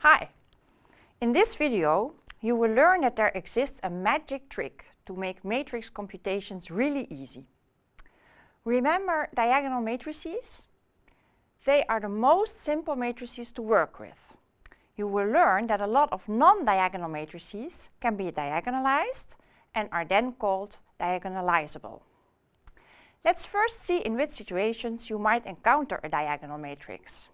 Hi! In this video you will learn that there exists a magic trick to make matrix computations really easy. Remember diagonal matrices? They are the most simple matrices to work with. You will learn that a lot of non-diagonal matrices can be diagonalized and are then called diagonalizable. Let's first see in which situations you might encounter a diagonal matrix.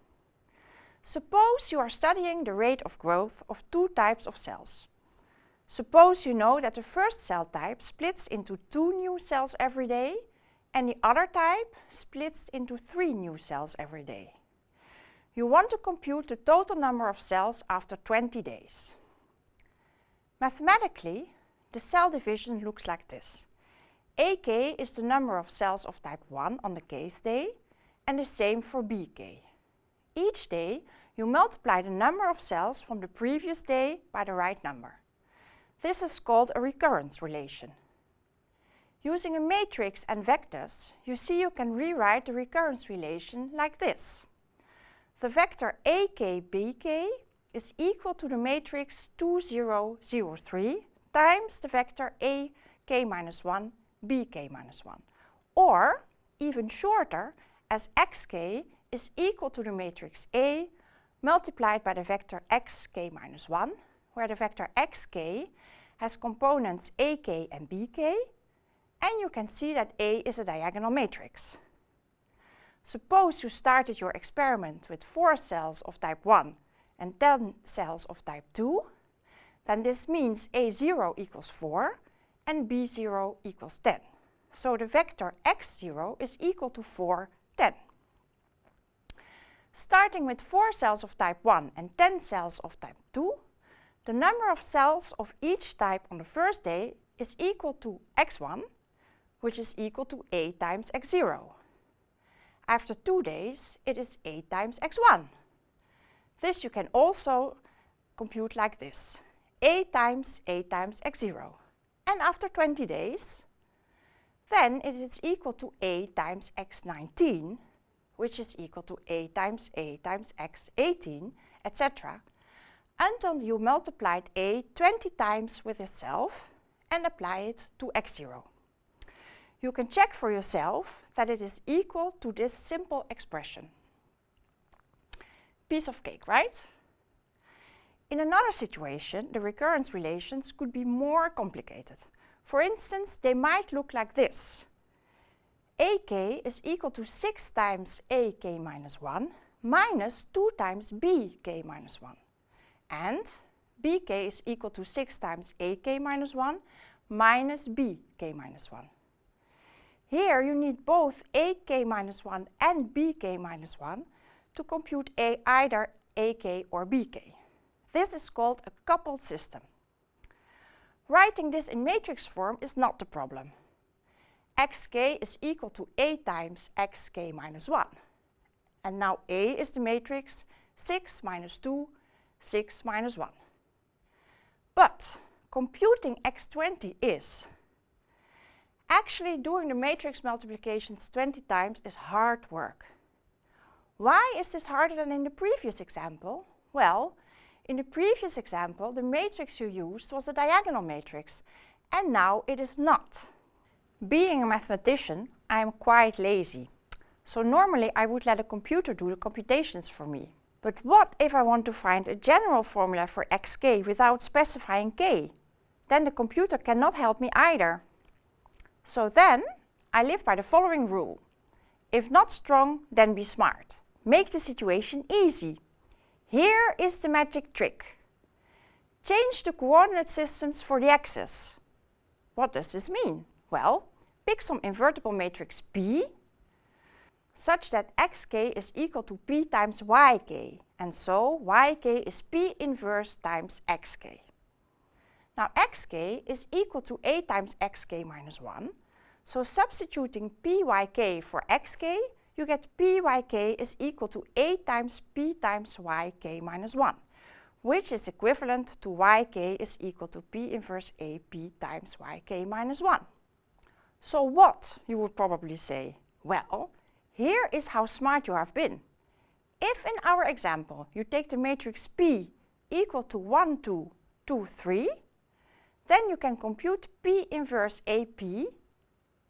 Suppose you are studying the rate of growth of two types of cells. Suppose you know that the first cell type splits into two new cells every day and the other type splits into three new cells every day. You want to compute the total number of cells after 20 days. Mathematically, the cell division looks like this. AK is the number of cells of type 1 on the kth day and the same for BK. Each day you multiply the number of cells from the previous day by the right number. This is called a recurrence relation. Using a matrix and vectors, you see you can rewrite the recurrence relation like this. The vector AKBK is equal to the matrix 2, 0, 0, 3 times the vector AK minus 1 bk minus 1. Or, even shorter, as xk is equal to the matrix A multiplied by the vector xk minus 1, where the vector xk has components ak and bk, and you can see that A is a diagonal matrix. Suppose you started your experiment with 4 cells of type 1 and 10 cells of type 2, then this means A0 equals 4 and b0 equals 10. So the vector x0 is equal to 4, 10. Starting with 4 cells of type 1 and 10 cells of type 2, the number of cells of each type on the first day is equal to x1, which is equal to a times x0. After two days, it is a times x1. This you can also compute like this, a times a times x0 and after 20 days, then it is equal to a times x19, which is equal to a times a times x18, etc., until you multiplied a 20 times with itself and apply it to x0. You can check for yourself that it is equal to this simple expression. Piece of cake, right? In another situation, the recurrence relations could be more complicated. For instance, they might look like this. AK is equal to 6 times AK minus 1 minus 2 times BK minus 1. And BK is equal to 6 times AK minus 1 minus BK minus 1. Here you need both AK minus 1 and BK minus 1 to compute a either AK or BK. This is called a coupled system. Writing this in matrix form is not the problem. Xk is equal to a times xk minus 1. And now A is the matrix 6 minus 2, 6 minus 1. But computing x20 is Actually doing the matrix multiplications 20 times is hard work. Why is this harder than in the previous example? Well, in the previous example, the matrix you used was a diagonal matrix, and now it is not. Being a mathematician, I am quite lazy. So normally I would let a computer do the computations for me. But what if I want to find a general formula for xk without specifying k? Then the computer cannot help me either. So then, I live by the following rule. If not strong, then be smart. Make the situation easy. Here is the magic trick. Change the coordinate systems for the axes. What does this mean? Well, pick some invertible matrix P such that xk is equal to p times yk, and so yk is p inverse times xk. Now xk is equal to a times xk minus 1, so substituting pyk for xk, you get pyk is equal to a times p times yk minus 1, which is equivalent to yk is equal to p inverse ap times yk minus 1. So what, you would probably say? Well, here is how smart you have been. If in our example you take the matrix P equal to 1, 2, 2, 3, then you can compute P inverse AP,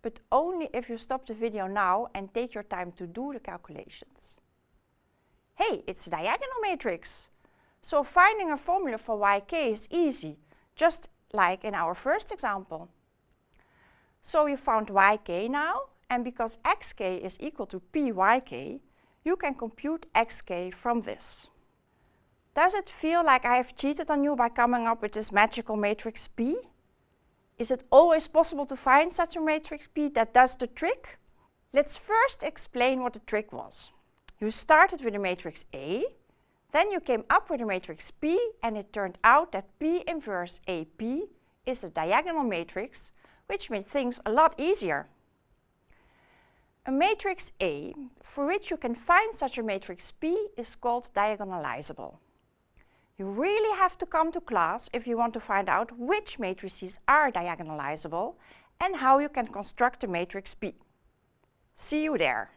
but only if you stop the video now and take your time to do the calculations. Hey, it's a diagonal matrix! So finding a formula for yk is easy, just like in our first example. So you found yk now, and because xk is equal to pyk, you can compute xk from this. Does it feel like I have cheated on you by coming up with this magical matrix P? Is it always possible to find such a matrix P that does the trick? Let's first explain what the trick was. You started with a matrix A, then you came up with a matrix P and it turned out that P inverse AP is a diagonal matrix, which made things a lot easier. A matrix A, for which you can find such a matrix P, is called diagonalizable. You really have to come to class if you want to find out which matrices are diagonalizable and how you can construct a matrix P. See you there.